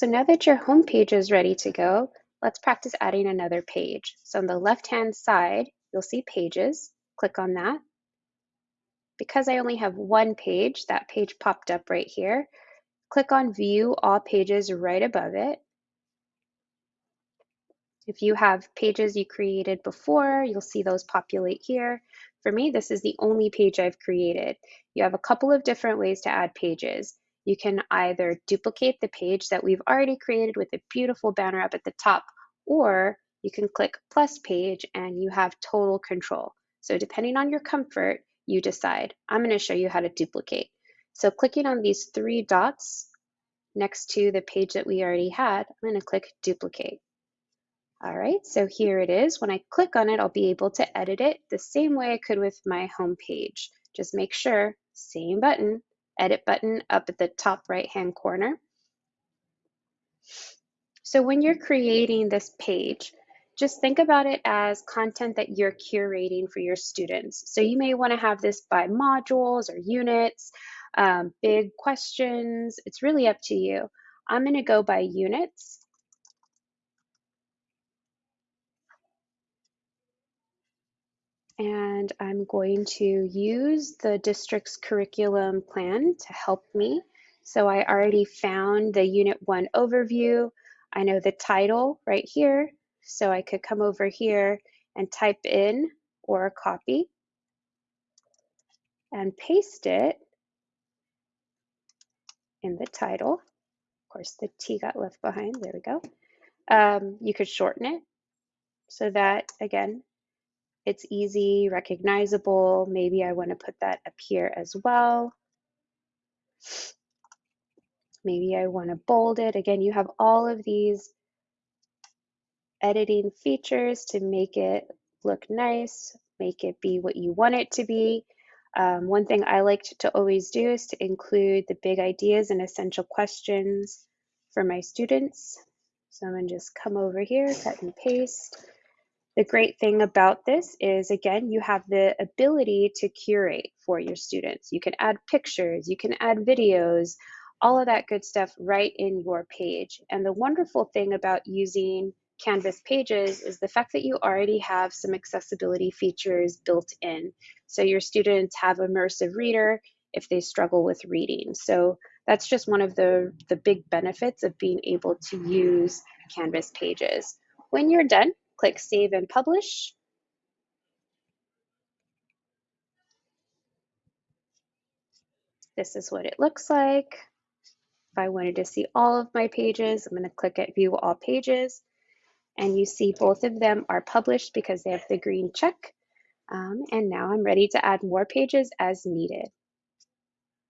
So now that your home page is ready to go, let's practice adding another page. So on the left-hand side, you'll see pages. Click on that. Because I only have one page, that page popped up right here. Click on View All Pages right above it. If you have pages you created before, you'll see those populate here. For me, this is the only page I've created. You have a couple of different ways to add pages. You can either duplicate the page that we've already created with a beautiful banner up at the top, or you can click plus page and you have total control. So depending on your comfort, you decide. I'm going to show you how to duplicate. So clicking on these three dots next to the page that we already had, I'm going to click duplicate. All right, so here it is. When I click on it, I'll be able to edit it the same way I could with my home page. Just make sure, same button, edit button up at the top right hand corner. So when you're creating this page, just think about it as content that you're curating for your students. So you may want to have this by modules or units, um, big questions. It's really up to you. I'm going to go by units. And I'm going to use the district's curriculum plan to help me. So I already found the Unit 1 overview. I know the title right here, so I could come over here and type in or copy and paste it in the title. Of course, the T got left behind. There we go. Um, you could shorten it so that, again, it's easy, recognizable. Maybe I want to put that up here as well. Maybe I want to bold it. Again, you have all of these editing features to make it look nice, make it be what you want it to be. Um, one thing I like to always do is to include the big ideas and essential questions for my students. So I'm going to just come over here, cut and paste. The great thing about this is, again, you have the ability to curate for your students. You can add pictures, you can add videos, all of that good stuff right in your page. And the wonderful thing about using Canvas Pages is the fact that you already have some accessibility features built in. So your students have immersive reader if they struggle with reading. So that's just one of the, the big benefits of being able to use Canvas Pages. When you're done, Click Save and Publish. This is what it looks like. If I wanted to see all of my pages, I'm going to click at View All Pages. And you see both of them are published because they have the green check. Um, and now I'm ready to add more pages as needed.